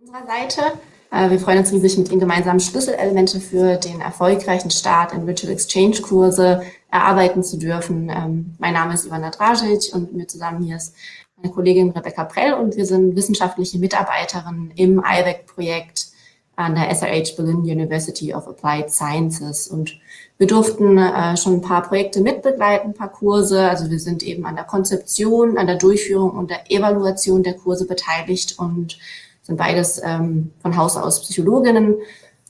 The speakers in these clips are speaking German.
unserer Seite. Äh, wir freuen uns riesig, mit Ihnen gemeinsam Schlüsselelemente für den erfolgreichen Start in Virtual Exchange Kurse erarbeiten zu dürfen. Ähm, mein Name ist Ivana Dražic und mit mir zusammen hier ist meine Kollegin Rebecca Prell und wir sind wissenschaftliche Mitarbeiterin im IVEC-Projekt an der SRH Berlin University of Applied Sciences und wir durften äh, schon ein paar Projekte mitbegleiten, ein paar Kurse. Also wir sind eben an der Konzeption, an der Durchführung und der Evaluation der Kurse beteiligt und sind beides ähm, von Haus aus Psychologinnen.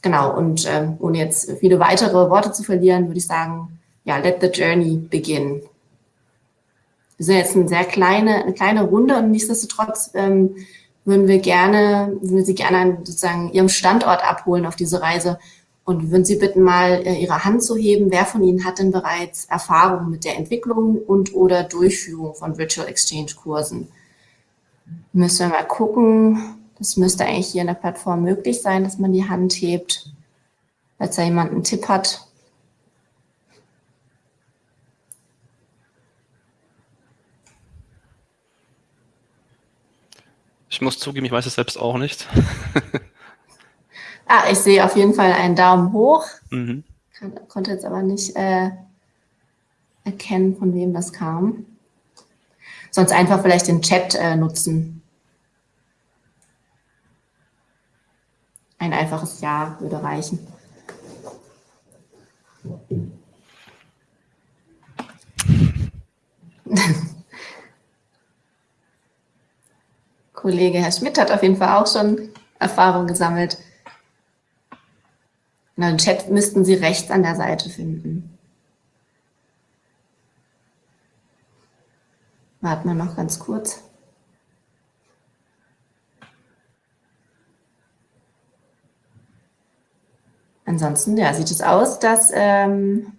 Genau, und ähm, ohne jetzt viele weitere Worte zu verlieren, würde ich sagen, ja, let the journey begin. Wir sind jetzt eine sehr kleine, eine kleine Runde und nichtsdestotrotz ähm, würden wir gerne, würden Sie gerne sozusagen Ihrem Standort abholen auf diese Reise und würden Sie bitten, mal äh, Ihre Hand zu heben. Wer von Ihnen hat denn bereits Erfahrung mit der Entwicklung und oder Durchführung von Virtual Exchange Kursen? Müssen wir mal gucken. Das müsste eigentlich hier in der Plattform möglich sein, dass man die Hand hebt, falls da jemand einen Tipp hat. Ich muss zugeben, ich weiß es selbst auch nicht. ah, ich sehe auf jeden Fall einen Daumen hoch. Mhm. Kann, konnte jetzt aber nicht äh, erkennen, von wem das kam. Sonst einfach vielleicht den Chat äh, nutzen. Ein einfaches Ja würde reichen. Kollege Herr Schmidt hat auf jeden Fall auch schon Erfahrung gesammelt. In den Chat müssten Sie rechts an der Seite finden. Warten wir noch ganz kurz. Ansonsten ja, sieht es aus, dass ähm,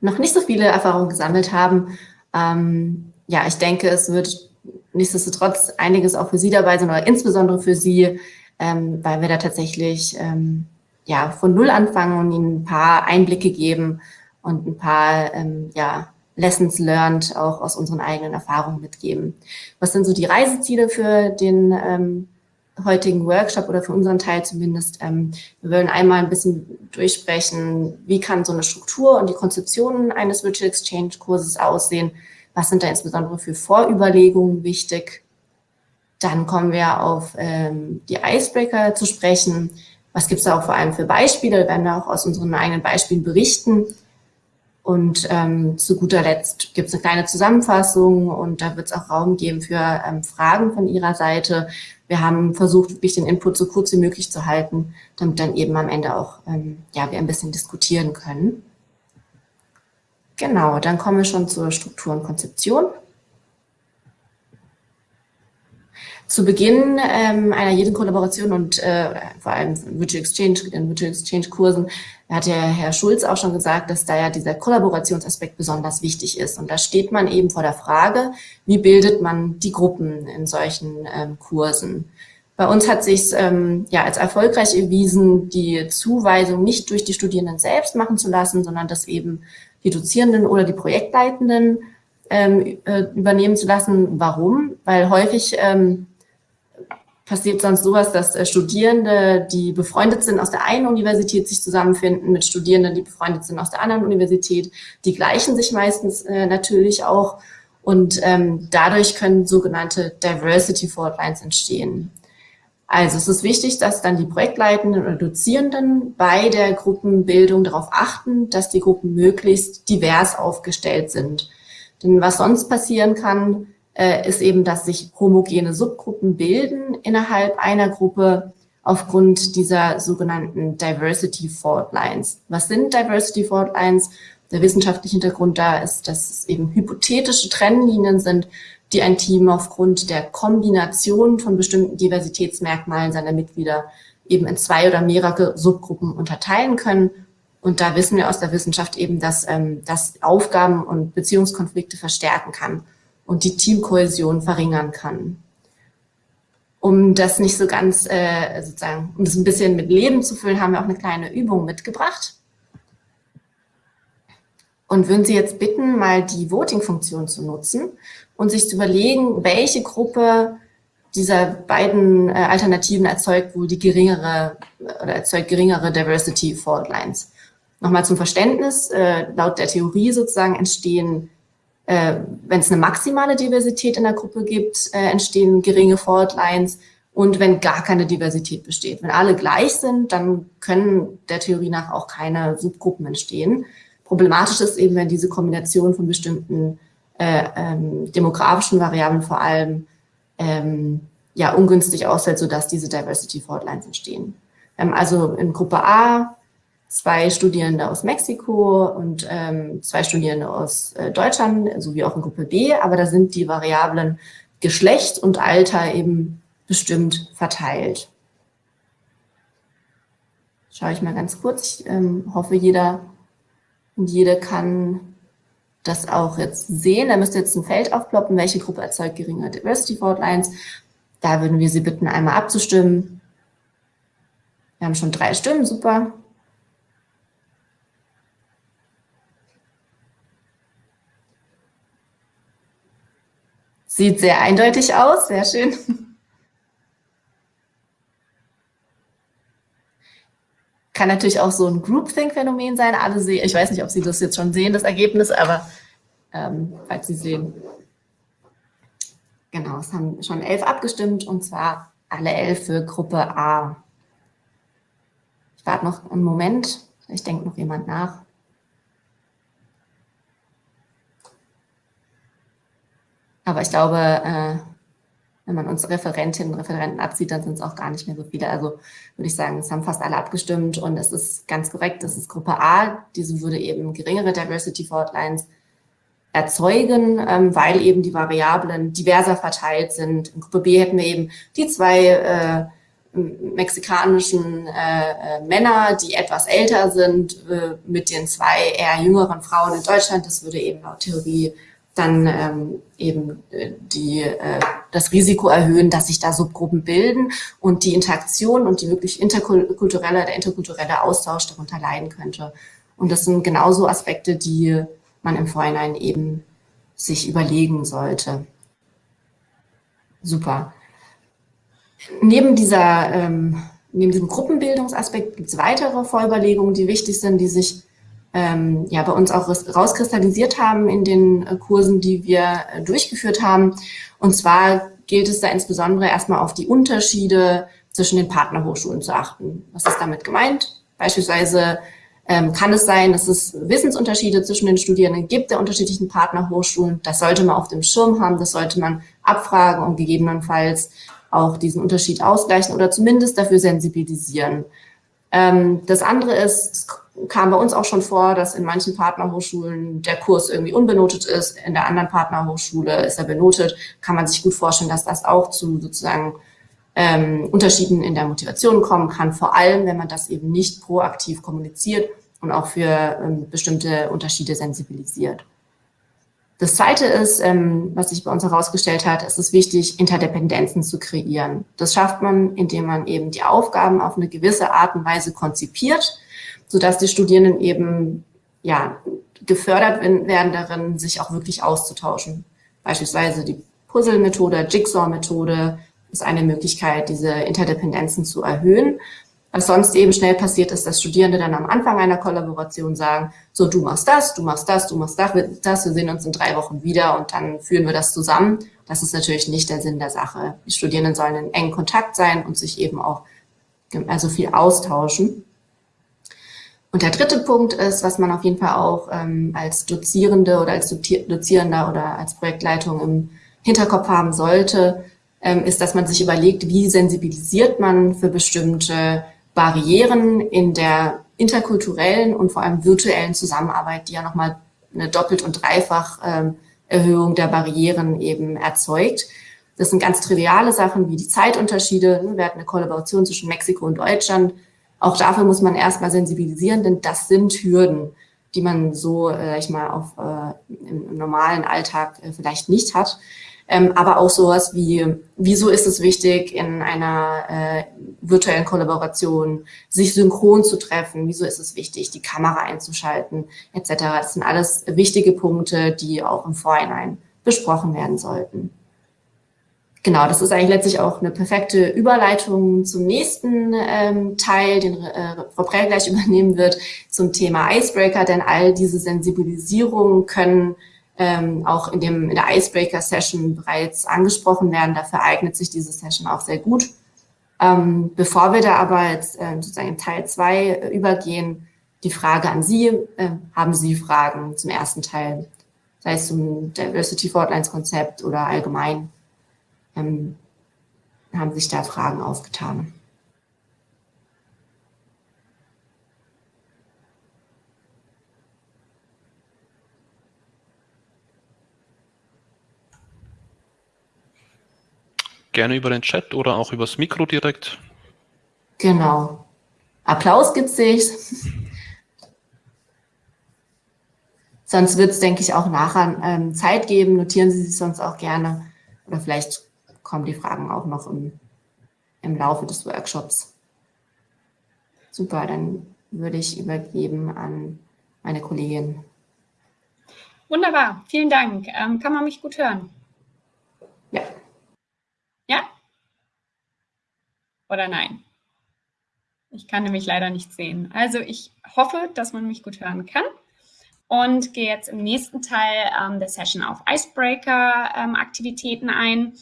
noch nicht so viele Erfahrungen gesammelt haben. Ähm, ja, ich denke, es wird nichtsdestotrotz einiges auch für Sie dabei sein, oder insbesondere für Sie, ähm, weil wir da tatsächlich ähm, ja, von Null anfangen und Ihnen ein paar Einblicke geben und ein paar ähm, ja, Lessons learned auch aus unseren eigenen Erfahrungen mitgeben. Was sind so die Reiseziele für den ähm, heutigen Workshop oder für unseren Teil zumindest. Ähm, wir wollen einmal ein bisschen durchsprechen, wie kann so eine Struktur und die Konzeption eines Virtual Exchange Kurses aussehen, was sind da insbesondere für Vorüberlegungen wichtig. Dann kommen wir auf ähm, die Icebreaker zu sprechen. Was gibt es da auch vor allem für Beispiele? Wir werden da auch aus unseren eigenen Beispielen berichten. Und ähm, zu guter Letzt gibt es eine kleine Zusammenfassung und da wird es auch Raum geben für ähm, Fragen von Ihrer Seite. Wir haben versucht, wirklich den Input so kurz wie möglich zu halten, damit dann eben am Ende auch ähm, ja, wir ein bisschen diskutieren können. Genau, dann kommen wir schon zur Struktur und Konzeption. Zu Beginn ähm, einer jeden Kollaboration und äh, vor allem Virtual Exchange, in Virtual Exchange Kursen, hat ja Herr Schulz auch schon gesagt, dass da ja dieser Kollaborationsaspekt besonders wichtig ist. Und da steht man eben vor der Frage, wie bildet man die Gruppen in solchen ähm, Kursen? Bei uns hat sich ähm, ja als erfolgreich erwiesen, die Zuweisung nicht durch die Studierenden selbst machen zu lassen, sondern das eben die Dozierenden oder die Projektleitenden ähm, äh, übernehmen zu lassen. Warum? Weil häufig ähm, passiert sonst sowas, dass äh, Studierende, die befreundet sind aus der einen Universität, sich zusammenfinden mit Studierenden, die befreundet sind aus der anderen Universität. Die gleichen sich meistens äh, natürlich auch und ähm, dadurch können sogenannte Diversity Faultlines entstehen. Also es ist wichtig, dass dann die Projektleitenden oder Dozierenden bei der Gruppenbildung darauf achten, dass die Gruppen möglichst divers aufgestellt sind. Denn was sonst passieren kann, ist eben, dass sich homogene Subgruppen bilden innerhalb einer Gruppe aufgrund dieser sogenannten Diversity Fault Lines. Was sind Diversity Fault Lines? Der wissenschaftliche Hintergrund da ist, dass es eben hypothetische Trennlinien sind, die ein Team aufgrund der Kombination von bestimmten Diversitätsmerkmalen seiner Mitglieder eben in zwei oder mehrere Subgruppen unterteilen können. Und da wissen wir aus der Wissenschaft eben, dass ähm, das Aufgaben und Beziehungskonflikte verstärken kann und die Teamkohäsion verringern kann. Um das nicht so ganz, äh, sozusagen, um das ein bisschen mit Leben zu füllen, haben wir auch eine kleine Übung mitgebracht. Und würden Sie jetzt bitten, mal die Voting-Funktion zu nutzen und sich zu überlegen, welche Gruppe dieser beiden äh, Alternativen erzeugt wohl die geringere oder erzeugt geringere Diversity Fault Lines. Nochmal zum Verständnis, äh, laut der Theorie sozusagen entstehen, äh, wenn es eine maximale Diversität in der Gruppe gibt, äh, entstehen geringe Fault Lines und wenn gar keine Diversität besteht. Wenn alle gleich sind, dann können der Theorie nach auch keine Subgruppen entstehen. Problematisch ist eben, wenn diese Kombination von bestimmten äh, ähm, demografischen Variablen vor allem ähm, ja, ungünstig ausfällt, sodass diese Diversity Fault Lines entstehen. Ähm, also in Gruppe A zwei Studierende aus Mexiko und ähm, zwei Studierende aus äh, Deutschland, sowie auch in Gruppe B, aber da sind die Variablen Geschlecht und Alter eben bestimmt verteilt. Schaue ich mal ganz kurz. Ich ähm, hoffe, jeder und jede kann das auch jetzt sehen. Da müsste jetzt ein Feld aufploppen, welche Gruppe erzeugt geringe Diversity Fault Lines. Da würden wir Sie bitten, einmal abzustimmen. Wir haben schon drei Stimmen, super. Sieht sehr eindeutig aus, sehr schön. Kann natürlich auch so ein Groupthink-Phänomen sein. Alle sehen, ich weiß nicht, ob Sie das jetzt schon sehen, das Ergebnis, aber ähm, falls Sie sehen. Genau, es haben schon elf abgestimmt und zwar alle elf für Gruppe A. Ich warte noch einen Moment, vielleicht denkt noch jemand nach. Aber ich glaube, äh, wenn man uns Referentinnen und Referenten abzieht, dann sind es auch gar nicht mehr so viele. Also würde ich sagen, es haben fast alle abgestimmt und es ist ganz korrekt, das ist Gruppe A. Diese würde eben geringere Diversity Lines erzeugen, ähm, weil eben die Variablen diverser verteilt sind. In Gruppe B hätten wir eben die zwei äh, mexikanischen äh, äh, Männer, die etwas älter sind, äh, mit den zwei eher jüngeren Frauen in Deutschland. Das würde eben laut Theorie dann ähm, eben äh, die, äh, das Risiko erhöhen, dass sich da Subgruppen bilden und die Interaktion und die wirklich interkulturelle, der interkulturelle Austausch darunter leiden könnte. Und das sind genauso Aspekte, die man im Vorhinein eben sich überlegen sollte. Super. Neben dieser, ähm, neben diesem Gruppenbildungsaspekt gibt es weitere Vorüberlegungen, die wichtig sind, die sich ähm, ja, bei uns auch rauskristallisiert haben in den äh, Kursen, die wir äh, durchgeführt haben. Und zwar gilt es da insbesondere erstmal auf die Unterschiede zwischen den Partnerhochschulen zu achten. Was ist damit gemeint? Beispielsweise ähm, kann es sein, dass es Wissensunterschiede zwischen den Studierenden gibt der unterschiedlichen Partnerhochschulen. Das sollte man auf dem Schirm haben, das sollte man abfragen und gegebenenfalls auch diesen Unterschied ausgleichen oder zumindest dafür sensibilisieren. Ähm, das andere ist, kam bei uns auch schon vor, dass in manchen Partnerhochschulen der Kurs irgendwie unbenotet ist, in der anderen Partnerhochschule ist er benotet. Kann man sich gut vorstellen, dass das auch zu sozusagen ähm, Unterschieden in der Motivation kommen kann, vor allem wenn man das eben nicht proaktiv kommuniziert und auch für ähm, bestimmte Unterschiede sensibilisiert. Das Zweite ist, ähm, was sich bei uns herausgestellt hat, es ist wichtig, Interdependenzen zu kreieren. Das schafft man, indem man eben die Aufgaben auf eine gewisse Art und Weise konzipiert, sodass die Studierenden eben ja, gefördert werden darin, sich auch wirklich auszutauschen. Beispielsweise die Puzzle-Methode, Jigsaw-Methode ist eine Möglichkeit, diese Interdependenzen zu erhöhen. Was sonst eben schnell passiert ist, dass Studierende dann am Anfang einer Kollaboration sagen, so du machst das, du machst das, du machst das, wir sehen uns in drei Wochen wieder und dann führen wir das zusammen. Das ist natürlich nicht der Sinn der Sache. Die Studierenden sollen in engen Kontakt sein und sich eben auch also viel austauschen. Und der dritte Punkt ist, was man auf jeden Fall auch ähm, als Dozierende oder als Dozierender oder als Projektleitung im Hinterkopf haben sollte, ähm, ist, dass man sich überlegt, wie sensibilisiert man für bestimmte Barrieren in der interkulturellen und vor allem virtuellen Zusammenarbeit, die ja nochmal eine doppelt und dreifach ähm, Erhöhung der Barrieren eben erzeugt. Das sind ganz triviale Sachen wie die Zeitunterschiede. Wir hatten eine Kollaboration zwischen Mexiko und Deutschland. Auch dafür muss man erstmal sensibilisieren, denn das sind Hürden, die man so, äh, ich mal, auf, äh, im, normalen Alltag äh, vielleicht nicht hat. Ähm, aber auch sowas wie, wieso ist es wichtig, in einer äh, virtuellen Kollaboration sich synchron zu treffen, wieso ist es wichtig, die Kamera einzuschalten, etc. Das sind alles wichtige Punkte, die auch im Vorhinein besprochen werden sollten. Genau, das ist eigentlich letztlich auch eine perfekte Überleitung zum nächsten ähm, Teil, den äh, Frau Prell gleich übernehmen wird, zum Thema Icebreaker, denn all diese Sensibilisierungen können ähm, auch in, dem, in der Icebreaker-Session bereits angesprochen werden. Dafür eignet sich diese Session auch sehr gut. Ähm, bevor wir da aber jetzt äh, sozusagen in Teil 2 äh, übergehen, die Frage an Sie, äh, haben Sie Fragen zum ersten Teil, sei es zum Diversity Fortlines Konzept oder allgemein, ähm, haben sich da Fragen aufgetan? Gerne über den Chat oder auch übers Mikro direkt. Genau. Applaus gibt sich. sonst wird es, denke ich, auch nachher ähm, Zeit geben. Notieren Sie sich sonst auch gerne. Oder vielleicht kommen die Fragen auch noch im, im Laufe des Workshops. Super, dann würde ich übergeben an meine Kollegin. Wunderbar, vielen Dank. Ähm, kann man mich gut hören? Ja. Ja? Oder nein? Ich kann nämlich leider nicht sehen. Also ich hoffe, dass man mich gut hören kann und gehe jetzt im nächsten Teil ähm, der Session auf Icebreaker-Aktivitäten ähm, ein.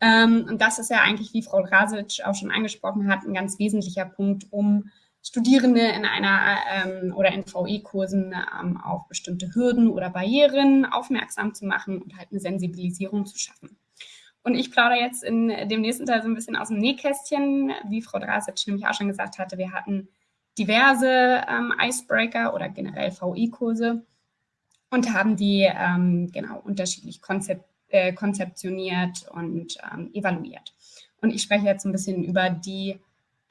Ähm, und das ist ja eigentlich, wie Frau Drasic auch schon angesprochen hat, ein ganz wesentlicher Punkt, um Studierende in einer ähm, oder in VE-Kursen ähm, auf bestimmte Hürden oder Barrieren aufmerksam zu machen und halt eine Sensibilisierung zu schaffen. Und ich plaudere jetzt in dem nächsten Teil so ein bisschen aus dem Nähkästchen, wie Frau Drasic nämlich auch schon gesagt hatte, wir hatten diverse ähm, Icebreaker oder generell VI-Kurse und haben die ähm, genau unterschiedlich konzep äh, konzeptioniert und ähm, evaluiert. Und ich spreche jetzt ein bisschen über die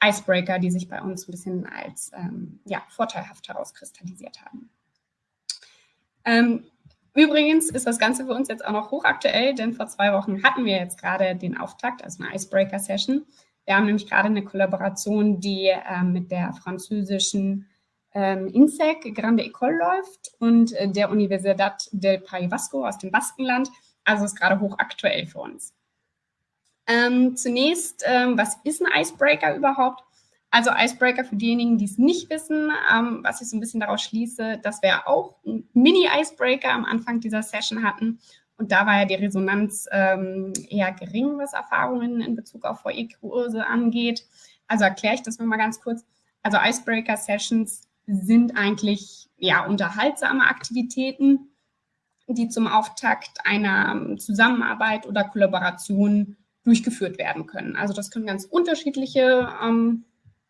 Icebreaker, die sich bei uns ein bisschen als ähm, ja, vorteilhaft herauskristallisiert haben. Ähm, Übrigens ist das Ganze für uns jetzt auch noch hochaktuell, denn vor zwei Wochen hatten wir jetzt gerade den Auftakt, also eine Icebreaker-Session. Wir haben nämlich gerade eine Kollaboration, die äh, mit der französischen ähm, INSEC Grande École läuft und äh, der Universidad del País Vasco aus dem Baskenland. Also ist gerade hochaktuell für uns. Ähm, zunächst, ähm, was ist ein Icebreaker überhaupt? Also Icebreaker für diejenigen, die es nicht wissen, ähm, was ich so ein bisschen daraus schließe, dass wir auch einen Mini-Icebreaker am Anfang dieser Session hatten. Und da war ja die Resonanz ähm, eher gering, was Erfahrungen in Bezug auf VE-Kurse angeht. Also erkläre ich das nochmal ganz kurz. Also Icebreaker-Sessions sind eigentlich ja unterhaltsame Aktivitäten, die zum Auftakt einer Zusammenarbeit oder Kollaboration durchgeführt werden können. Also das können ganz unterschiedliche ähm,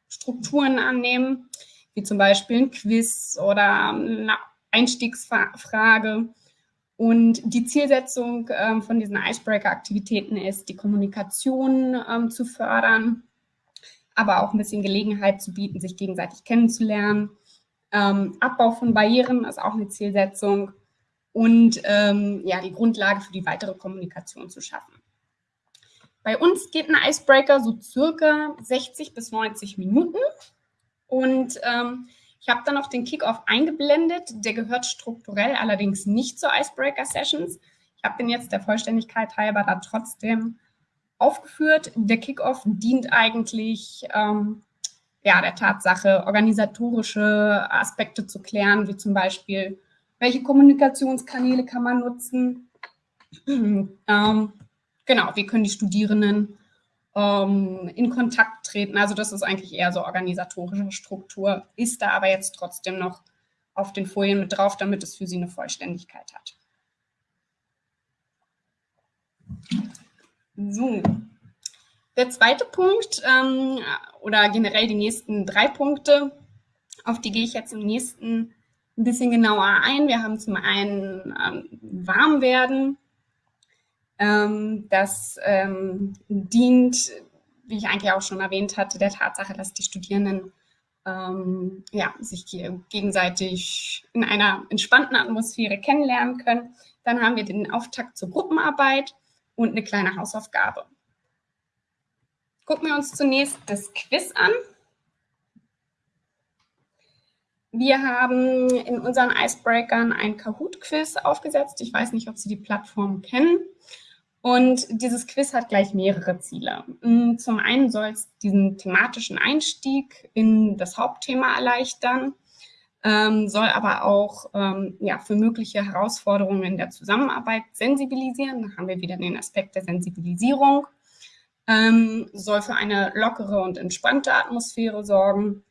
Strukturen annehmen, wie zum Beispiel ein Quiz oder eine Einstiegsfrage. Und die Zielsetzung ähm, von diesen Icebreaker-Aktivitäten ist, die Kommunikation ähm, zu fördern, aber auch ein bisschen Gelegenheit zu bieten, sich gegenseitig kennenzulernen. Ähm, Abbau von Barrieren ist auch eine Zielsetzung und ähm, ja, die Grundlage für die weitere Kommunikation zu schaffen. Bei uns geht ein Icebreaker so circa 60 bis 90 Minuten. Und ähm, ich habe dann noch den Kickoff eingeblendet. Der gehört strukturell allerdings nicht zu Icebreaker-Sessions. Ich habe den jetzt der Vollständigkeit halber da trotzdem aufgeführt. Der Kickoff dient eigentlich ähm, ja, der Tatsache, organisatorische Aspekte zu klären, wie zum Beispiel, welche Kommunikationskanäle kann man nutzen, ähm, genau, wie können die Studierenden ähm, in Kontakt treten. Also das ist eigentlich eher so organisatorische Struktur, ist da aber jetzt trotzdem noch auf den Folien mit drauf, damit es für Sie eine Vollständigkeit hat. So, der zweite Punkt ähm, oder generell die nächsten drei Punkte, auf die gehe ich jetzt im nächsten ein bisschen genauer ein. Wir haben zum einen ähm, Warmwerden, ähm, das ähm, dient, wie ich eigentlich auch schon erwähnt hatte, der Tatsache, dass die Studierenden ähm, ja, sich gegenseitig in einer entspannten Atmosphäre kennenlernen können. Dann haben wir den Auftakt zur Gruppenarbeit und eine kleine Hausaufgabe. Gucken wir uns zunächst das Quiz an. Wir haben in unseren Icebreakern ein Kahoot-Quiz aufgesetzt. Ich weiß nicht, ob Sie die Plattform kennen. Und dieses Quiz hat gleich mehrere Ziele. Mm, zum einen soll es diesen thematischen Einstieg in das Hauptthema erleichtern, ähm, soll aber auch ähm, ja, für mögliche Herausforderungen in der Zusammenarbeit sensibilisieren. Da haben wir wieder den Aspekt der Sensibilisierung. Ähm, soll für eine lockere und entspannte Atmosphäre sorgen.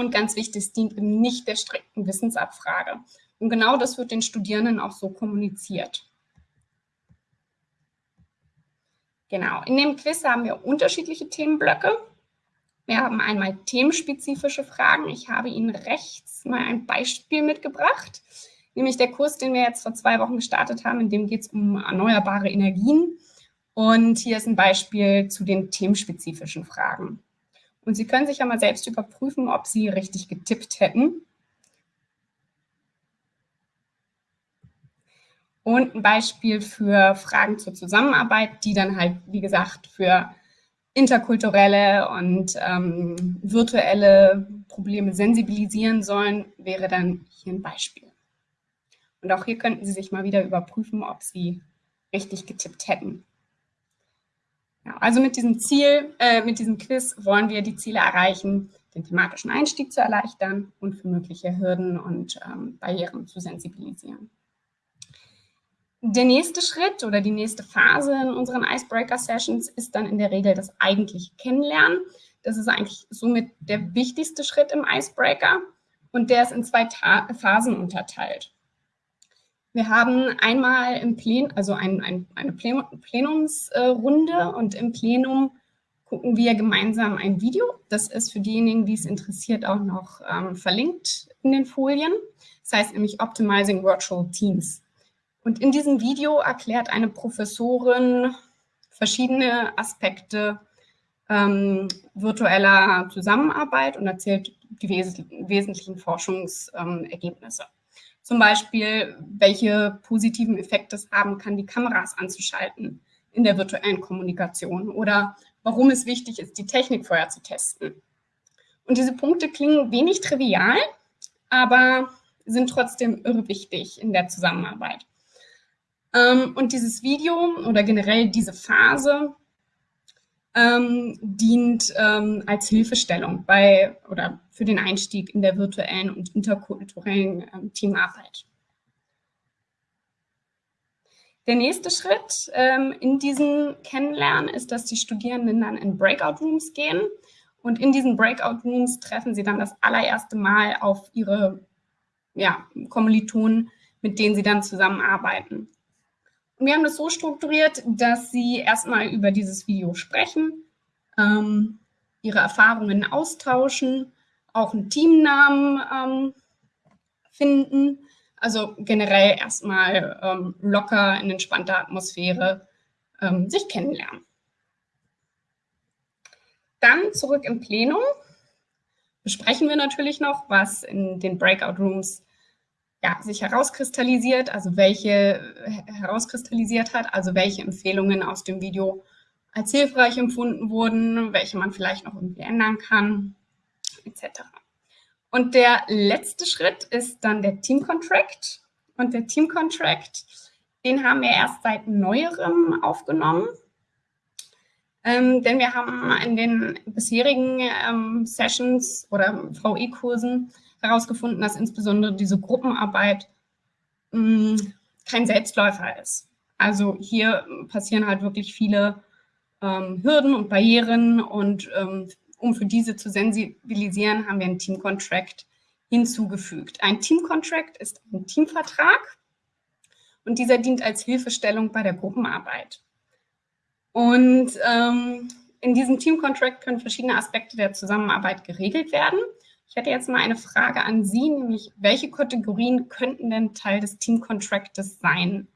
Und ganz wichtig, es dient eben nicht der strikten Wissensabfrage. Und genau das wird den Studierenden auch so kommuniziert. Genau, in dem Quiz haben wir unterschiedliche Themenblöcke. Wir haben einmal themenspezifische Fragen. Ich habe Ihnen rechts mal ein Beispiel mitgebracht, nämlich der Kurs, den wir jetzt vor zwei Wochen gestartet haben, in dem geht es um erneuerbare Energien. Und hier ist ein Beispiel zu den themenspezifischen Fragen. Und Sie können sich ja mal selbst überprüfen, ob Sie richtig getippt hätten. und ein Beispiel für Fragen zur Zusammenarbeit, die dann halt, wie gesagt, für interkulturelle und ähm, virtuelle Probleme sensibilisieren sollen, wäre dann hier ein Beispiel. Und auch hier könnten Sie sich mal wieder überprüfen, ob Sie richtig getippt hätten. Also mit diesem Ziel, äh, mit diesem Quiz wollen wir die Ziele erreichen, den thematischen Einstieg zu erleichtern und für mögliche Hürden und ähm, Barrieren zu sensibilisieren. Der nächste Schritt oder die nächste Phase in unseren Icebreaker-Sessions ist dann in der Regel das eigentliche Kennenlernen. Das ist eigentlich somit der wichtigste Schritt im Icebreaker und der ist in zwei Ta Phasen unterteilt. Wir haben einmal im Plen, also ein, ein, eine Plenumsrunde und im Plenum gucken wir gemeinsam ein Video. Das ist für diejenigen, die es interessiert, auch noch ähm, verlinkt in den Folien. Das heißt nämlich Optimizing Virtual Teams. Und in diesem Video erklärt eine Professorin verschiedene Aspekte ähm, virtueller Zusammenarbeit und erzählt die wes wesentlichen Forschungsergebnisse. Ähm, Zum Beispiel, welche positiven Effekte es haben kann, die Kameras anzuschalten in der virtuellen Kommunikation oder warum es wichtig ist, die Technik vorher zu testen. Und diese Punkte klingen wenig trivial, aber sind trotzdem irre wichtig in der Zusammenarbeit. Ähm, und dieses Video oder generell diese Phase ähm, dient ähm, als Hilfestellung bei oder für den Einstieg in der virtuellen und interkulturellen ähm, Teamarbeit. Der nächste Schritt ähm, in diesem Kennenlernen ist, dass die Studierenden dann in Breakout Rooms gehen und in diesen Breakout Rooms treffen sie dann das allererste Mal auf ihre ja, Kommilitonen, mit denen sie dann zusammenarbeiten wir haben das so strukturiert, dass Sie erstmal über dieses Video sprechen, ähm, Ihre Erfahrungen austauschen, auch einen Teamnamen ähm, finden. Also generell erstmal ähm, locker in entspannter Atmosphäre ähm, sich kennenlernen. Dann zurück im Plenum besprechen wir natürlich noch, was in den Breakout Rooms ja, sich herauskristallisiert, also welche herauskristallisiert hat, also welche Empfehlungen aus dem Video als hilfreich empfunden wurden, welche man vielleicht noch irgendwie ändern kann, etc. Und der letzte Schritt ist dann der Team Contract. Und der Team Contract, den haben wir erst seit neuerem aufgenommen. Ähm, denn wir haben in den bisherigen ähm, Sessions oder VE-Kursen herausgefunden, dass insbesondere diese Gruppenarbeit mh, hm, kein Selbstläufer ist. Also hier passieren halt wirklich viele ähm, Hürden und Barrieren und ähm, um für diese zu sensibilisieren, haben wir einen Team Contract hinzugefügt. Ein Team Contract ist ein Teamvertrag und dieser dient als Hilfestellung bei der Gruppenarbeit. Und ähm, in diesem Team Contract können verschiedene Aspekte der Zusammenarbeit geregelt werden. Ich hätte jetzt mal eine Frage an Sie, nämlich welche Kategorien könnten denn Teil des Team Contractes sein?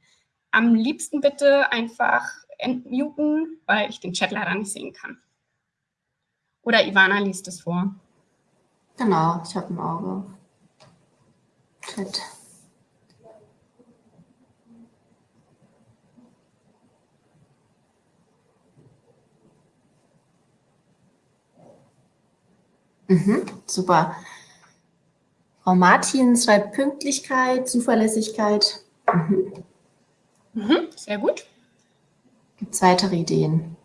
Am liebsten bitte einfach entmuten, weil ich den Chat leider nicht sehen kann. Oder Ivana liest es vor. Genau, ich habe ein Auge. Chat. Mhm, super. Frau Martin schreibt Pünktlichkeit, Zuverlässigkeit. Mhm. Mhm, sehr gut. Gibt es weitere Ideen?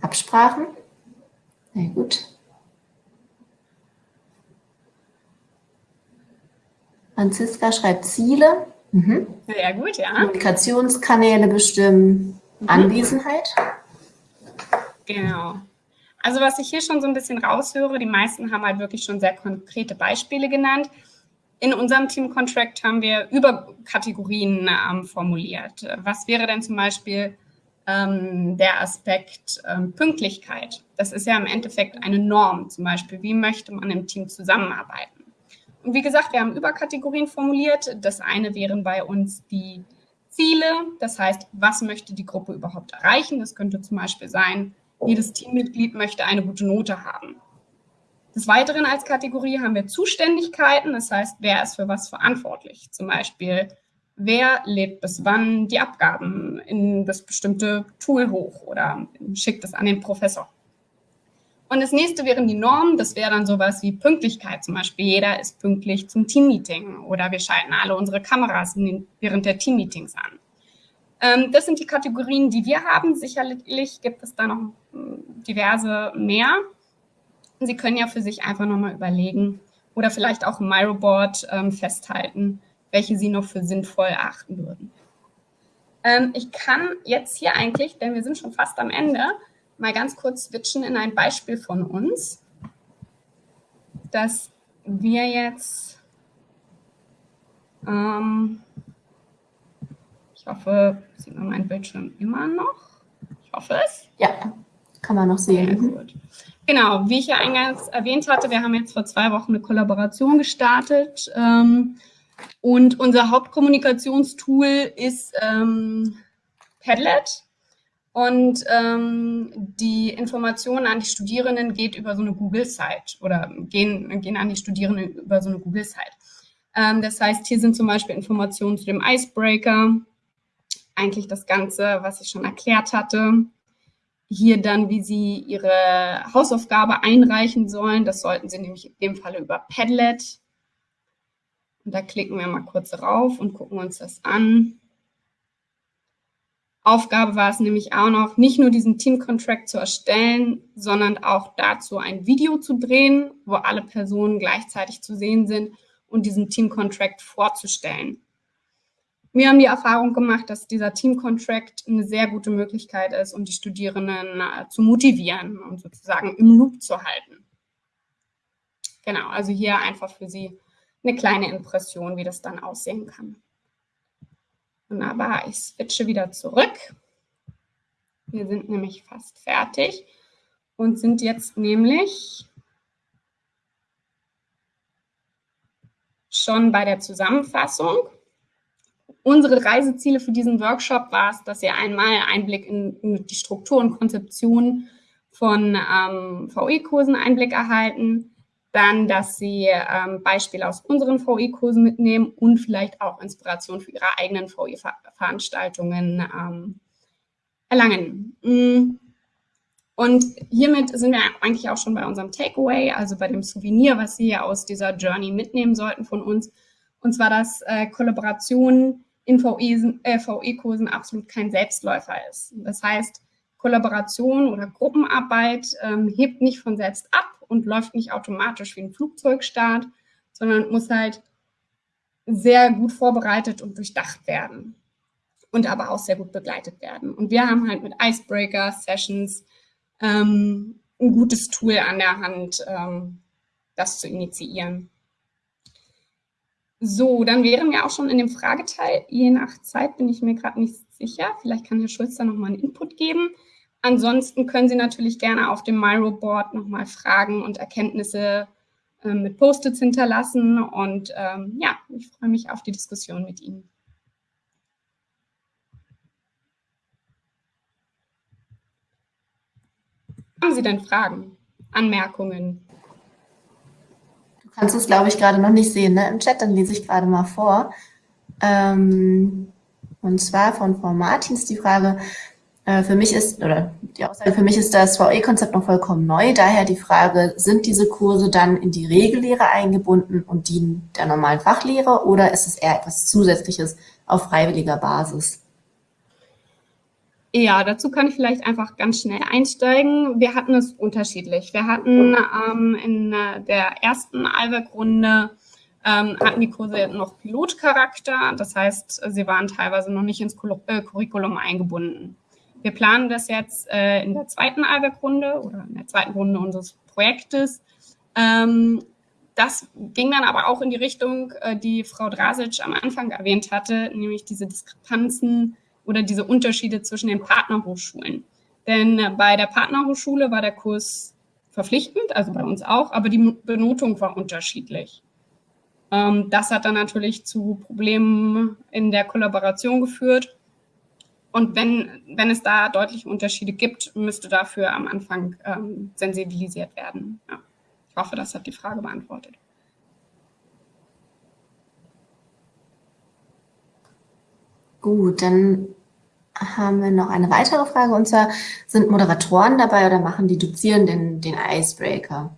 Absprachen? Sehr gut. Franziska schreibt Ziele. Mhm. Sehr gut, ja. Kommunikationskanäle bestimmen. Mhm. Anwesenheit. Genau. Also was ich hier schon so ein bisschen raushöre, die meisten haben halt wirklich schon sehr konkrete Beispiele genannt. In unserem Team Contract haben wir Überkategorien ähm, formuliert. Was wäre denn zum Beispiel ähm, der Aspekt ähm, Pünktlichkeit? Das ist ja im Endeffekt eine Norm, zum Beispiel, wie möchte man im Team zusammenarbeiten? Und wie gesagt, wir haben Überkategorien formuliert. Das eine wären bei uns die Ziele, das heißt, was möchte die Gruppe überhaupt erreichen? Das könnte zum Beispiel sein, jedes Teammitglied möchte eine gute Note haben. Des Weiteren als Kategorie haben wir Zuständigkeiten, das heißt, wer ist für was verantwortlich? Zum Beispiel, wer lädt bis wann die Abgaben in das bestimmte Tool hoch oder schickt es an den Professor. Und das nächste wären die Normen, das wäre dann sowas wie Pünktlichkeit, zum Beispiel jeder ist pünktlich zum Teammeeting oder wir schalten alle unsere Kameras während der Teammeetings an. Ähm, das sind die Kategorien, die wir haben. Sicherlich gibt es da noch hm, diverse mehr. Sie können ja für sich einfach nochmal überlegen oder vielleicht auch im Myroboard ähm, festhalten, welche Sie noch für sinnvoll erachten würden. Ähm, ich kann jetzt hier eigentlich, denn wir sind schon fast am Ende, mal ganz kurz switchen in ein Beispiel von uns, dass wir jetzt ähm, hoffe, sieht man meinen Bildschirm immer noch. Ich hoffe es. Ja, kann man noch sehen. Gut. Genau, wie ich ja eingangs erwähnt hatte, wir haben jetzt vor zwei Wochen eine Kollaboration gestartet ähm, und unser Hauptkommunikationstool ist ähm, Padlet und ähm, die Informationen an die Studierenden geht über so eine Google-Site oder gehen, gehen an die Studierenden über so eine Google-Site. Ähm, das heißt, hier sind zum Beispiel Informationen zu dem Icebreaker, eigentlich das Ganze, was ich schon erklärt hatte. Hier dann, wie Sie Ihre Hausaufgabe einreichen sollen. Das sollten Sie nämlich in dem Falle über Padlet. Und da klicken wir mal kurz drauf und gucken uns das an. Aufgabe war es nämlich auch noch, nicht nur diesen Team-Contract zu erstellen, sondern auch dazu ein Video zu drehen, wo alle Personen gleichzeitig zu sehen sind und diesen Team-Contract vorzustellen. Wir haben die Erfahrung gemacht, dass dieser Team-Contract eine sehr gute Möglichkeit ist, um die Studierenden äh, zu motivieren und sozusagen im Loop zu halten. Genau, also hier einfach für Sie eine kleine Impression, wie das dann aussehen kann. Wunderbar, ich switche wieder zurück. Wir sind nämlich fast fertig und sind jetzt nämlich schon bei der Zusammenfassung. Unsere Reiseziele für diesen Workshop war es, dass ihr einmal Einblick in, in die Struktur und Konzeption von ähm, VE-Kursen Einblick erhalten, dann, dass Sie ähm, Beispiele aus unseren VE-Kursen mitnehmen und vielleicht auch Inspiration für Ihre eigenen VE-Veranstaltungen ähm, erlangen. Mm. Und hiermit sind wir eigentlich auch schon bei unserem Takeaway, also bei dem Souvenir, was Sie aus dieser Journey mitnehmen sollten von uns. Und zwar, dass äh, Kollaboration in VE-Kursen äh, absolut kein Selbstläufer ist. Das heißt, Kollaboration oder Gruppenarbeit ähm, hebt nicht von selbst ab und läuft nicht automatisch wie ein Flugzeugstart, sondern muss halt sehr gut vorbereitet und durchdacht werden und aber auch sehr gut begleitet werden. Und wir haben halt mit Icebreaker Sessions ähm, ein gutes Tool an der Hand, ähm, das zu initiieren. So, dann wären wir auch schon in dem Frageteil. Je nach Zeit bin ich mir gerade nicht sicher. Vielleicht kann Herr Schulz da nochmal einen Input geben. Ansonsten können Sie natürlich gerne auf dem Miro-Board nochmal Fragen und Erkenntnisse äh, mit Post-its hinterlassen. Und ähm, ja, ich freue mich auf die Diskussion mit Ihnen. Haben Sie denn Fragen, Anmerkungen? Kannst es, glaube ich, gerade noch nicht sehen ne? im Chat, dann lese ich gerade mal vor. Ähm, und zwar von Frau Martins die Frage, äh, für mich ist, oder die Aussage, für mich ist das VE-Konzept noch vollkommen neu, daher die Frage, sind diese Kurse dann in die Regellehre eingebunden und dienen der normalen Fachlehre oder ist es eher etwas Zusätzliches auf freiwilliger Basis? Ja, dazu kann ich vielleicht einfach ganz schnell einsteigen. Wir hatten es unterschiedlich. Wir hatten ähm, in der ersten IWEC-Runde ähm, hatten die Kurse noch Pilotcharakter. Das heißt, sie waren teilweise noch nicht ins äh, Curriculum eingebunden. Wir planen das jetzt äh, in der zweiten IWEC-Runde oder in der zweiten Runde unseres Projektes. Ähm, das ging dann aber auch in die Richtung, äh, die Frau Drasic am Anfang erwähnt hatte, nämlich diese Diskrepanzen oder diese Unterschiede zwischen den Partnerhochschulen. Denn äh, bei der Partnerhochschule war der Kurs verpflichtend, also bei uns auch, aber die Benotung war unterschiedlich. Ähm, das hat dann natürlich zu Problemen in der Kollaboration geführt. Und wenn, wenn es da deutliche Unterschiede gibt, müsste dafür am Anfang ähm, sensibilisiert werden. Ja. Ich hoffe, das hat die Frage beantwortet. Gut, dann haben wir noch eine weitere Frage und zwar, sind Moderatoren dabei oder machen die Dozierenden den Icebreaker?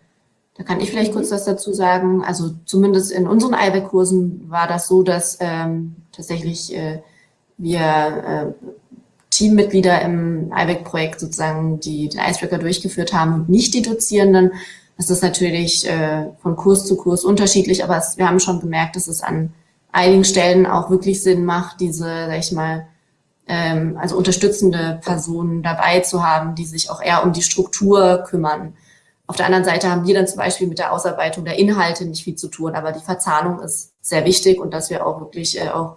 Da kann ich vielleicht kurz was dazu sagen. Also zumindest in unseren IBEC-Kursen war das so, dass ähm, tatsächlich äh, wir äh, Teammitglieder im IBEC-Projekt sozusagen die, den Icebreaker durchgeführt haben und nicht die Dozierenden. Das ist natürlich äh, von Kurs zu Kurs unterschiedlich, aber es, wir haben schon gemerkt, dass es an einigen Stellen auch wirklich Sinn macht, diese, sag ich mal, ähm, also unterstützende Personen dabei zu haben, die sich auch eher um die Struktur kümmern. Auf der anderen Seite haben wir dann zum Beispiel mit der Ausarbeitung der Inhalte nicht viel zu tun, aber die Verzahnung ist sehr wichtig und dass wir auch wirklich äh, auch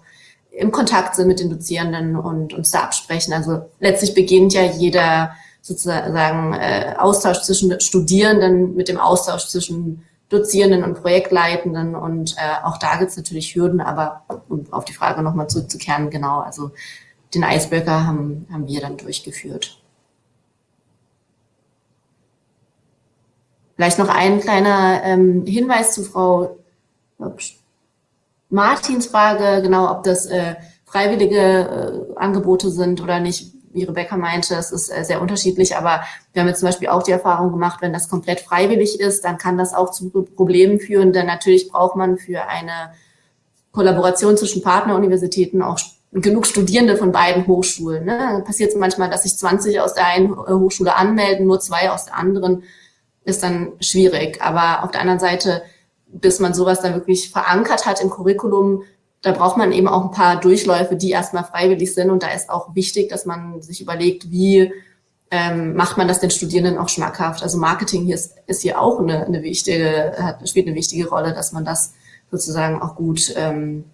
im Kontakt sind mit den Dozierenden und uns da absprechen. Also letztlich beginnt ja jeder sozusagen äh, Austausch zwischen Studierenden mit dem Austausch zwischen Dozierenden und Projektleitenden und äh, auch da gibt es natürlich Hürden, aber um auf die Frage nochmal zurückzukehren, genau, also den Icebreaker haben, haben wir dann durchgeführt. Vielleicht noch ein kleiner ähm, Hinweis zu Frau Martins Frage, genau, ob das äh, freiwillige äh, Angebote sind oder nicht. Wie Rebecca meinte, es ist äh, sehr unterschiedlich, aber wir haben jetzt zum Beispiel auch die Erfahrung gemacht, wenn das komplett freiwillig ist, dann kann das auch zu Problemen führen, denn natürlich braucht man für eine Kollaboration zwischen Partneruniversitäten auch genug Studierende von beiden Hochschulen. Ne? Passiert es manchmal, dass sich 20 aus der einen Hochschule anmelden, nur zwei aus der anderen, ist dann schwierig. Aber auf der anderen Seite, bis man sowas dann wirklich verankert hat im Curriculum, da braucht man eben auch ein paar Durchläufe, die erstmal freiwillig sind. Und da ist auch wichtig, dass man sich überlegt, wie ähm, macht man das den Studierenden auch schmackhaft. Also Marketing hier ist, ist hier auch eine, eine wichtige, hat, spielt eine wichtige Rolle, dass man das sozusagen auch gut ähm,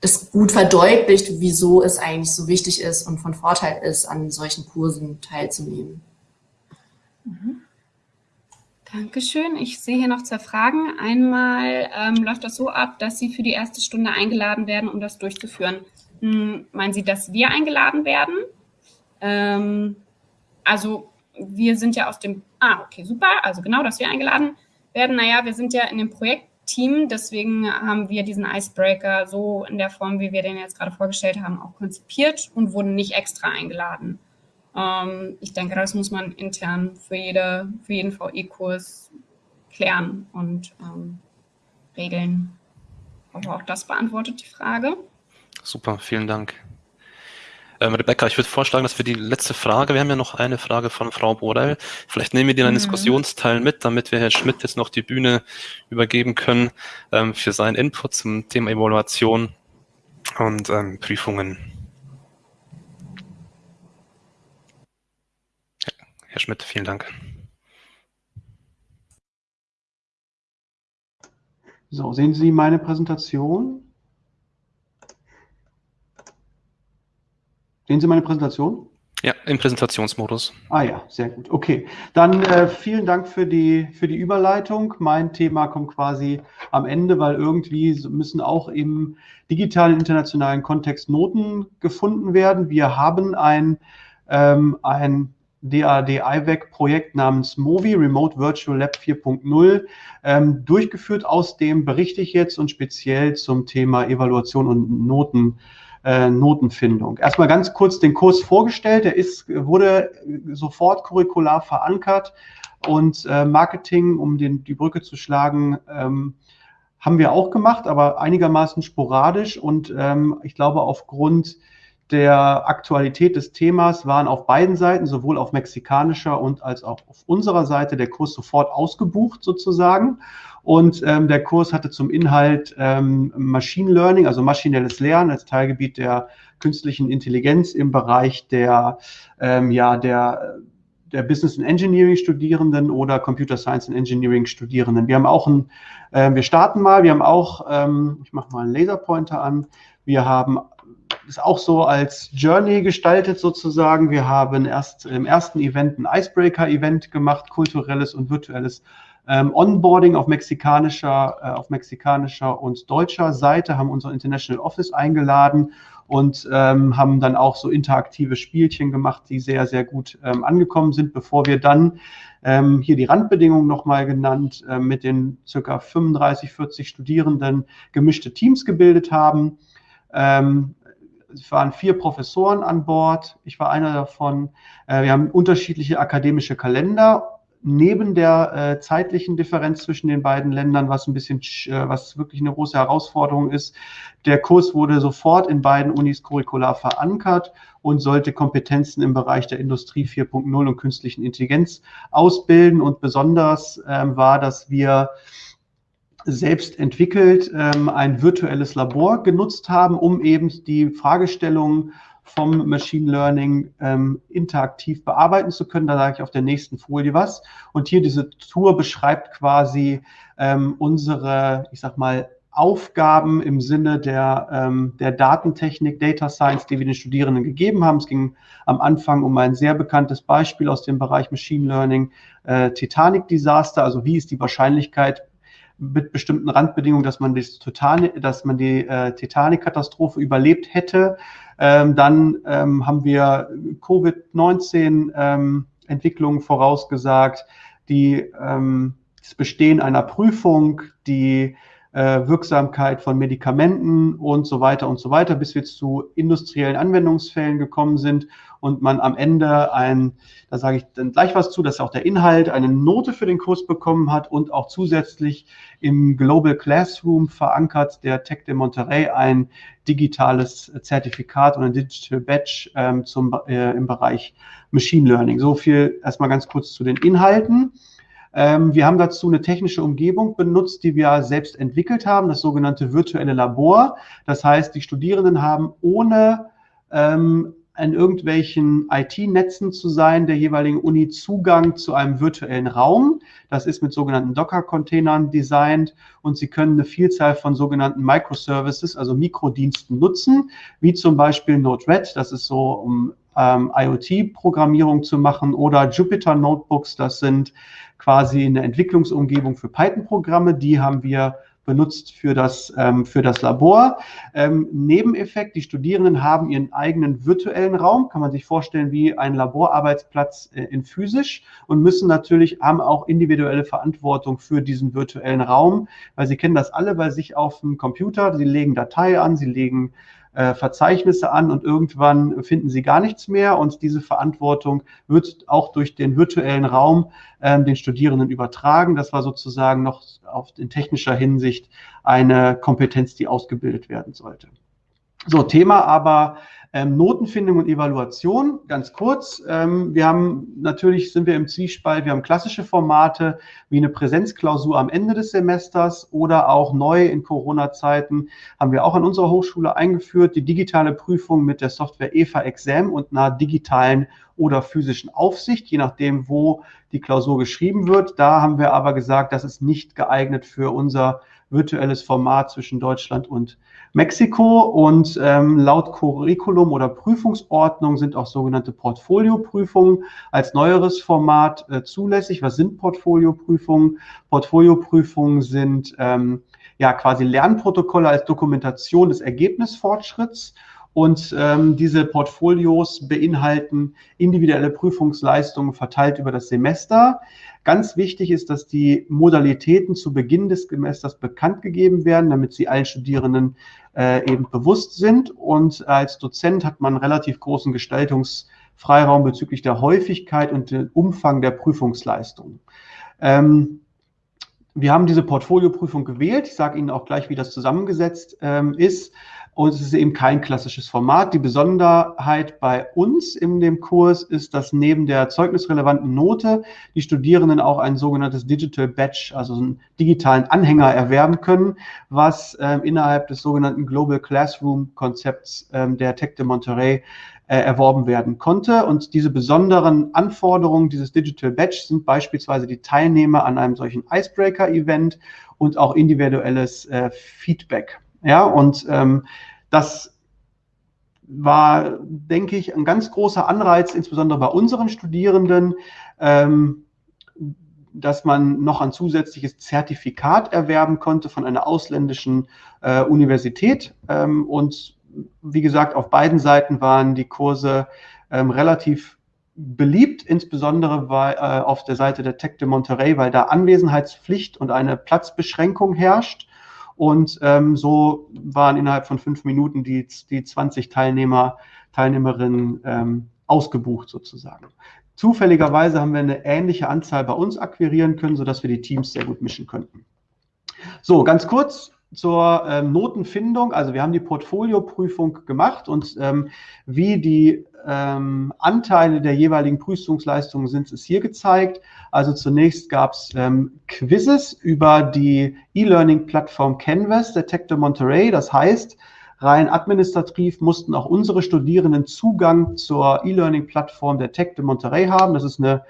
das gut verdeutlicht, wieso es eigentlich so wichtig ist und von Vorteil ist, an solchen Kursen teilzunehmen. Mhm. Dankeschön. Ich sehe hier noch zwei Fragen. Einmal ähm, läuft das so ab, dass Sie für die erste Stunde eingeladen werden, um das durchzuführen. Hm, meinen Sie, dass wir eingeladen werden? Ähm, also wir sind ja aus dem, ah, okay, super, also genau, dass wir eingeladen werden. Naja, wir sind ja in dem Projekt Team. Deswegen haben wir diesen Icebreaker so in der Form, wie wir den jetzt gerade vorgestellt haben, auch konzipiert und wurden nicht extra eingeladen. Ähm, ich denke, das muss man intern für, jede, für jeden VE-Kurs klären und ähm, regeln. Aber auch das beantwortet die Frage. Super, vielen Dank. Ähm, Rebecca, ich würde vorschlagen, dass wir die letzte Frage, wir haben ja noch eine Frage von Frau Borel, vielleicht nehmen wir die in einen mhm. Diskussionsteil mit, damit wir Herrn Schmidt jetzt noch die Bühne übergeben können ähm, für seinen Input zum Thema Evaluation und ähm, Prüfungen. Herr Schmidt, vielen Dank. So, sehen Sie meine Präsentation? Sehen Sie meine Präsentation? Ja, im Präsentationsmodus. Ah ja, sehr gut. Okay, dann äh, vielen Dank für die, für die Überleitung. Mein Thema kommt quasi am Ende, weil irgendwie müssen auch im digitalen internationalen Kontext Noten gefunden werden. Wir haben ein, ähm, ein DAD-IVEC-Projekt namens MOVI, Remote Virtual Lab 4.0, ähm, durchgeführt. Aus dem berichte ich jetzt und speziell zum Thema Evaluation und Noten äh, Notenfindung. Erstmal ganz kurz den Kurs vorgestellt. Der ist, wurde sofort curricular verankert und äh, Marketing, um den, die Brücke zu schlagen, ähm, haben wir auch gemacht, aber einigermaßen sporadisch und ähm, ich glaube aufgrund der Aktualität des Themas waren auf beiden Seiten, sowohl auf mexikanischer und als auch auf unserer Seite, der Kurs sofort ausgebucht sozusagen. Und ähm, der Kurs hatte zum Inhalt ähm, Machine Learning, also maschinelles Lernen als Teilgebiet der künstlichen Intelligenz im Bereich der, ähm, ja, der, der Business and Engineering Studierenden oder Computer Science and Engineering Studierenden. Wir haben auch ein, äh, wir starten mal, wir haben auch, ähm, ich mache mal einen Laserpointer an, wir haben ist auch so als Journey gestaltet sozusagen. Wir haben erst im ersten Event ein Icebreaker-Event gemacht, kulturelles und virtuelles ähm, Onboarding auf mexikanischer, äh, auf mexikanischer und deutscher Seite, haben unser International Office eingeladen und ähm, haben dann auch so interaktive Spielchen gemacht, die sehr, sehr gut ähm, angekommen sind, bevor wir dann ähm, hier die Randbedingungen nochmal genannt, äh, mit den circa 35, 40 Studierenden gemischte Teams gebildet haben. Ähm, es waren vier Professoren an Bord. Ich war einer davon. Äh, wir haben unterschiedliche akademische Kalender. Neben der äh, zeitlichen Differenz zwischen den beiden Ländern, was ein bisschen, äh, was wirklich eine große Herausforderung ist. Der Kurs wurde sofort in beiden Unis curricular verankert und sollte Kompetenzen im Bereich der Industrie 4.0 und künstlichen Intelligenz ausbilden. Und besonders ähm, war, dass wir selbst entwickelt ähm, ein virtuelles Labor genutzt haben, um eben die Fragestellungen vom Machine Learning ähm, interaktiv bearbeiten zu können. Da sage ich auf der nächsten Folie was. Und hier diese Tour beschreibt quasi ähm, unsere, ich sag mal, Aufgaben im Sinne der, ähm, der Datentechnik, Data Science, die wir den Studierenden gegeben haben. Es ging am Anfang um ein sehr bekanntes Beispiel aus dem Bereich Machine Learning, äh, Titanic Disaster. Also wie ist die Wahrscheinlichkeit mit bestimmten Randbedingungen, dass man, das Total, dass man die äh, Titanic-Katastrophe überlebt hätte. Ähm, dann ähm, haben wir Covid-19-Entwicklungen ähm, vorausgesagt, die ähm, das Bestehen einer Prüfung, die Wirksamkeit von Medikamenten und so weiter und so weiter, bis wir zu industriellen Anwendungsfällen gekommen sind und man am Ende ein, da sage ich dann gleich was zu, dass auch der Inhalt eine Note für den Kurs bekommen hat und auch zusätzlich im Global Classroom verankert der Tech de Monterrey ein digitales Zertifikat und ein Digital Badge ähm, zum, äh, im Bereich Machine Learning. So viel erstmal ganz kurz zu den Inhalten. Ähm, wir haben dazu eine technische Umgebung benutzt, die wir selbst entwickelt haben, das sogenannte virtuelle Labor. Das heißt, die Studierenden haben ohne ähm, in irgendwelchen IT-Netzen zu sein, der jeweiligen Uni Zugang zu einem virtuellen Raum. Das ist mit sogenannten Docker-Containern designt und Sie können eine Vielzahl von sogenannten Microservices, also Mikrodiensten nutzen, wie zum Beispiel Node-RED, das ist so, um ähm, IoT-Programmierung zu machen, oder Jupyter Notebooks, das sind quasi eine Entwicklungsumgebung für Python-Programme, die haben wir benutzt für das, ähm, für das Labor. Ähm, Nebeneffekt, die Studierenden haben ihren eigenen virtuellen Raum, kann man sich vorstellen wie ein Laborarbeitsplatz äh, in physisch und müssen natürlich, haben auch individuelle Verantwortung für diesen virtuellen Raum, weil sie kennen das alle bei sich auf dem Computer, sie legen Datei an, sie legen äh, Verzeichnisse an und irgendwann finden sie gar nichts mehr und diese Verantwortung wird auch durch den virtuellen Raum ähm, den Studierenden übertragen. Das war sozusagen noch auf, in technischer Hinsicht eine Kompetenz, die ausgebildet werden sollte. So, Thema aber ähm, Notenfindung und Evaluation, ganz kurz. Ähm, wir haben natürlich sind wir im Zwiespalt, wir haben klassische Formate wie eine Präsenzklausur am Ende des Semesters oder auch neu in Corona-Zeiten haben wir auch an unserer Hochschule eingeführt, die digitale Prüfung mit der Software EVA Exam und einer digitalen oder physischen Aufsicht, je nachdem, wo die Klausur geschrieben wird. Da haben wir aber gesagt, das ist nicht geeignet für unser virtuelles Format zwischen Deutschland und Mexiko. Und ähm, laut Curriculum oder Prüfungsordnung sind auch sogenannte Portfolioprüfungen als neueres Format äh, zulässig. Was sind Portfolioprüfungen? Portfolioprüfungen sind ähm, ja quasi Lernprotokolle als Dokumentation des Ergebnisfortschritts und ähm, diese Portfolios beinhalten individuelle Prüfungsleistungen verteilt über das Semester. Ganz wichtig ist, dass die Modalitäten zu Beginn des Semesters bekannt gegeben werden, damit sie allen Studierenden äh, eben bewusst sind. Und als Dozent hat man relativ großen Gestaltungsfreiraum bezüglich der Häufigkeit und dem Umfang der Prüfungsleistung. Ähm, wir haben diese Portfolioprüfung gewählt. Ich sage Ihnen auch gleich, wie das zusammengesetzt ähm, ist. Und es ist eben kein klassisches Format. Die Besonderheit bei uns in dem Kurs ist, dass neben der zeugnisrelevanten Note die Studierenden auch ein sogenanntes Digital Badge, also einen digitalen Anhänger erwerben können, was ähm, innerhalb des sogenannten Global Classroom Konzepts ähm, der Tech de Monterey äh, erworben werden konnte. Und diese besonderen Anforderungen dieses Digital Badge sind beispielsweise die Teilnehmer an einem solchen Icebreaker-Event und auch individuelles äh, Feedback. Ja, und ähm, das war, denke ich, ein ganz großer Anreiz, insbesondere bei unseren Studierenden, ähm, dass man noch ein zusätzliches Zertifikat erwerben konnte von einer ausländischen äh, Universität. Ähm, und wie gesagt, auf beiden Seiten waren die Kurse ähm, relativ beliebt, insbesondere weil, äh, auf der Seite der Tech de Monterey, weil da Anwesenheitspflicht und eine Platzbeschränkung herrscht. Und ähm, so waren innerhalb von fünf Minuten die, die 20 Teilnehmer, Teilnehmerinnen ähm, ausgebucht sozusagen. Zufälligerweise haben wir eine ähnliche Anzahl bei uns akquirieren können, sodass wir die Teams sehr gut mischen könnten. So, ganz kurz zur ähm, Notenfindung. Also wir haben die Portfolioprüfung gemacht und ähm, wie die ähm, Anteile der jeweiligen Prüfungsleistungen sind, ist hier gezeigt. Also zunächst gab es ähm, Quizzes über die E-Learning-Plattform Canvas der Tech de Monterey. Das heißt, rein administrativ mussten auch unsere Studierenden Zugang zur E-Learning-Plattform der Tech de Monterey haben. Das ist eine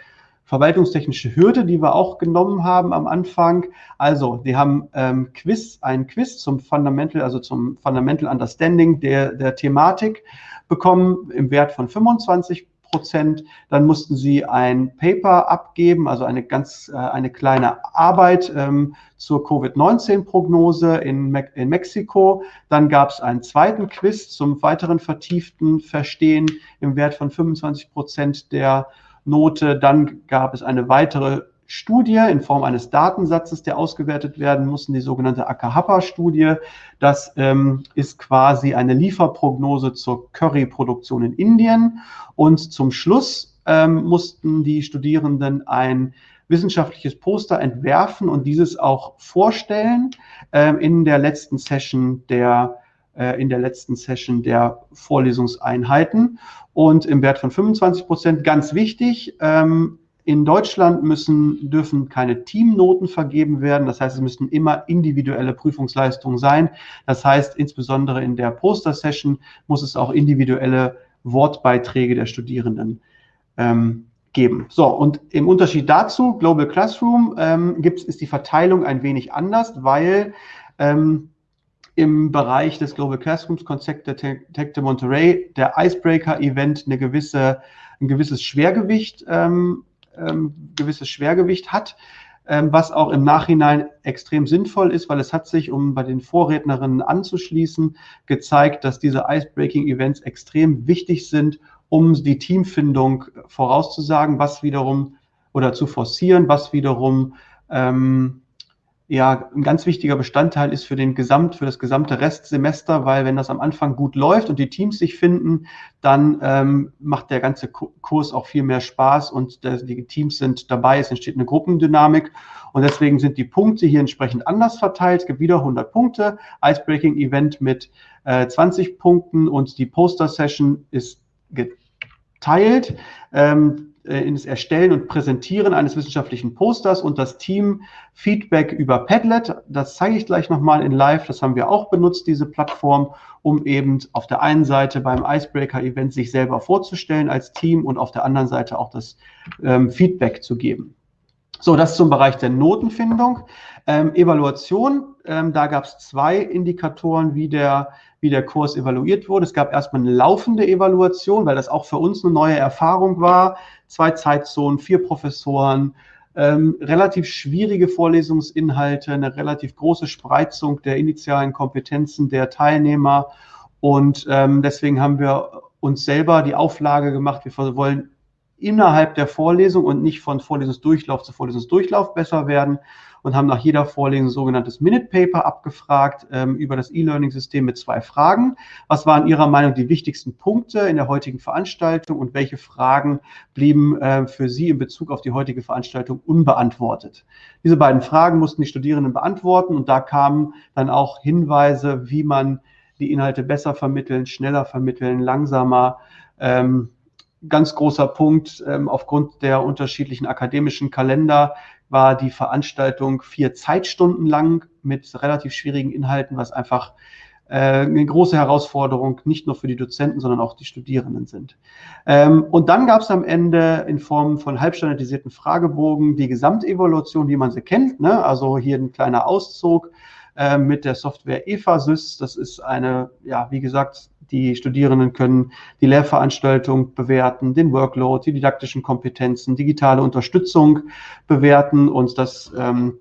verwaltungstechnische Hürde, die wir auch genommen haben am Anfang. Also, die haben ähm, Quiz, einen Quiz zum Fundamental, also zum Fundamental Understanding der, der Thematik bekommen im Wert von 25 Prozent. Dann mussten sie ein Paper abgeben, also eine ganz, äh, eine kleine Arbeit ähm, zur Covid-19-Prognose in, Me in Mexiko. Dann gab es einen zweiten Quiz zum weiteren vertieften Verstehen im Wert von 25 Prozent der Note. Dann gab es eine weitere Studie in Form eines Datensatzes, der ausgewertet werden muss, die sogenannte Akahapa-Studie. Das ähm, ist quasi eine Lieferprognose zur Curry-Produktion in Indien. Und zum Schluss ähm, mussten die Studierenden ein wissenschaftliches Poster entwerfen und dieses auch vorstellen ähm, in der letzten Session der in der letzten Session der Vorlesungseinheiten und im Wert von 25 Prozent. Ganz wichtig, ähm, in Deutschland müssen, dürfen keine Teamnoten vergeben werden. Das heißt, es müssen immer individuelle Prüfungsleistungen sein. Das heißt, insbesondere in der Poster-Session muss es auch individuelle Wortbeiträge der Studierenden ähm, geben. So, und im Unterschied dazu, Global Classroom, ähm, gibt, ist die Verteilung ein wenig anders, weil ähm, im Bereich des Global Classrooms Konzept der Tech de Monterey der Icebreaker-Event eine gewisse, ein gewisses Schwergewicht, ähm, ähm, gewisses Schwergewicht hat, ähm, was auch im Nachhinein extrem sinnvoll ist, weil es hat sich, um bei den Vorrednerinnen anzuschließen, gezeigt, dass diese Icebreaking-Events extrem wichtig sind, um die Teamfindung vorauszusagen, was wiederum oder zu forcieren, was wiederum ähm, ja ein ganz wichtiger Bestandteil ist für den Gesamt, für das gesamte Restsemester, weil wenn das am Anfang gut läuft und die Teams sich finden, dann ähm, macht der ganze Kurs auch viel mehr Spaß und der, die Teams sind dabei, es entsteht eine Gruppendynamik und deswegen sind die Punkte hier entsprechend anders verteilt. Es gibt wieder 100 Punkte, Icebreaking Event mit äh, 20 Punkten und die Poster Session ist geteilt. Ähm, äh, in das Erstellen und Präsentieren eines wissenschaftlichen Posters und das Team Feedback über Padlet. Das zeige ich gleich nochmal in Live. Das haben wir auch benutzt, diese Plattform, um eben auf der einen Seite beim Icebreaker-Event sich selber vorzustellen als Team und auf der anderen Seite auch das ähm, Feedback zu geben. So, das zum Bereich der Notenfindung. Ähm, Evaluation, ähm, da gab es zwei Indikatoren, wie der wie der Kurs evaluiert wurde. Es gab erstmal eine laufende Evaluation, weil das auch für uns eine neue Erfahrung war. Zwei Zeitzonen, vier Professoren, ähm, relativ schwierige Vorlesungsinhalte, eine relativ große Spreizung der initialen Kompetenzen der Teilnehmer. Und ähm, deswegen haben wir uns selber die Auflage gemacht, wir wollen innerhalb der Vorlesung und nicht von Vorlesungsdurchlauf zu Vorlesungsdurchlauf besser werden und haben nach jeder Vorlesung ein sogenanntes Minute Paper abgefragt ähm, über das E-Learning-System mit zwei Fragen. Was waren Ihrer Meinung die wichtigsten Punkte in der heutigen Veranstaltung und welche Fragen blieben äh, für Sie in Bezug auf die heutige Veranstaltung unbeantwortet? Diese beiden Fragen mussten die Studierenden beantworten und da kamen dann auch Hinweise, wie man die Inhalte besser vermitteln, schneller vermitteln, langsamer. Ähm, ganz großer Punkt, ähm, aufgrund der unterschiedlichen akademischen Kalender war die Veranstaltung vier Zeitstunden lang mit relativ schwierigen Inhalten, was einfach äh, eine große Herausforderung nicht nur für die Dozenten, sondern auch die Studierenden sind. Ähm, und dann gab es am Ende in Form von halbstandardisierten Fragebogen die Gesamtevaluation, wie man sie kennt. Ne? Also hier ein kleiner Auszug äh, mit der Software EFASys. Das ist eine, ja, wie gesagt, die Studierenden können die Lehrveranstaltung bewerten, den Workload, die didaktischen Kompetenzen, digitale Unterstützung bewerten. Und das ähm,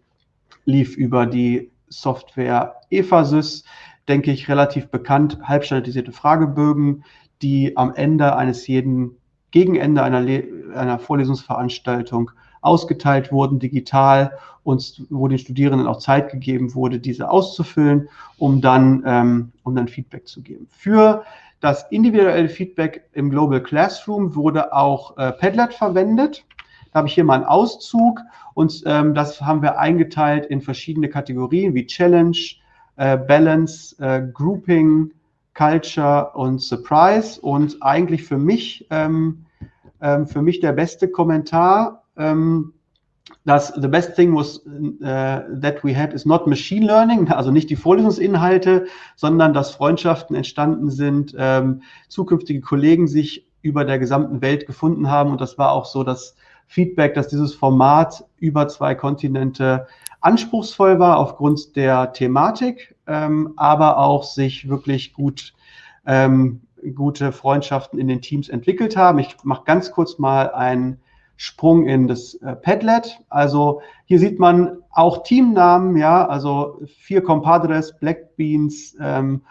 lief über die Software EFASys denke ich, relativ bekannt, halbstandardisierte Fragebögen, die am Ende eines jeden, Gegenende einer, einer Vorlesungsveranstaltung ausgeteilt wurden, digital, und wo den Studierenden auch Zeit gegeben wurde, diese auszufüllen, um dann, ähm, um dann Feedback zu geben. Für das individuelle Feedback im Global Classroom wurde auch äh, Padlet verwendet. Da habe ich hier mal einen Auszug und ähm, das haben wir eingeteilt in verschiedene Kategorien wie Challenge, äh, Balance, äh, Grouping, Culture und Surprise. Und eigentlich für mich, ähm, ähm, für mich der beste Kommentar, ähm, dass the best thing was uh, that we had is not machine learning, also nicht die Vorlesungsinhalte, sondern dass Freundschaften entstanden sind, ähm, zukünftige Kollegen sich über der gesamten Welt gefunden haben. Und das war auch so das Feedback, dass dieses Format über zwei Kontinente anspruchsvoll war aufgrund der Thematik, ähm, aber auch sich wirklich gut ähm, gute Freundschaften in den Teams entwickelt haben. Ich mache ganz kurz mal einen Sprung in das äh, Padlet. Also hier sieht man auch Teamnamen, ja, also vier Compadres, Black Beans ähm,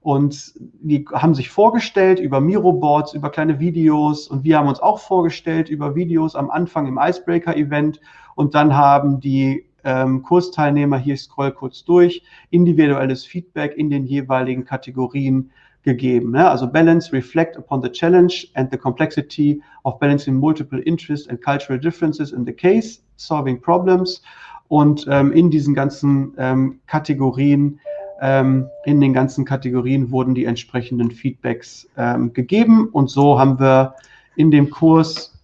und die haben sich vorgestellt über Miro-Boards, über kleine Videos und wir haben uns auch vorgestellt über Videos am Anfang im Icebreaker-Event und dann haben die ähm, Kursteilnehmer, hier scroll kurz durch, individuelles Feedback in den jeweiligen Kategorien gegeben. Ne? Also Balance, reflect upon the challenge and the complexity of balancing multiple interests and cultural differences in the case, solving problems. Und ähm, in diesen ganzen ähm, Kategorien, ähm, in den ganzen Kategorien wurden die entsprechenden Feedbacks ähm, gegeben. Und so haben wir in dem Kurs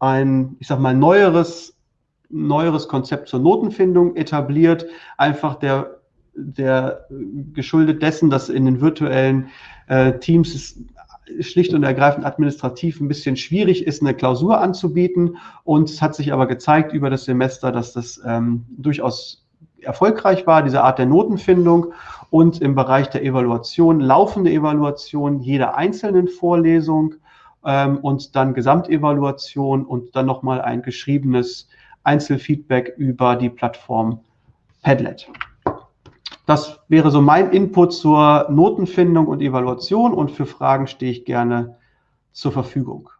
ein, ich sag mal, neueres neueres Konzept zur Notenfindung etabliert, einfach der, der geschuldet dessen, dass in den virtuellen äh, Teams es schlicht und ergreifend administrativ ein bisschen schwierig ist, eine Klausur anzubieten. Und es hat sich aber gezeigt über das Semester, dass das ähm, durchaus erfolgreich war, diese Art der Notenfindung und im Bereich der Evaluation, laufende Evaluation jeder einzelnen Vorlesung ähm, und dann Gesamtevaluation und dann nochmal ein geschriebenes Einzelfeedback über die Plattform Padlet. Das wäre so mein Input zur Notenfindung und Evaluation und für Fragen stehe ich gerne zur Verfügung.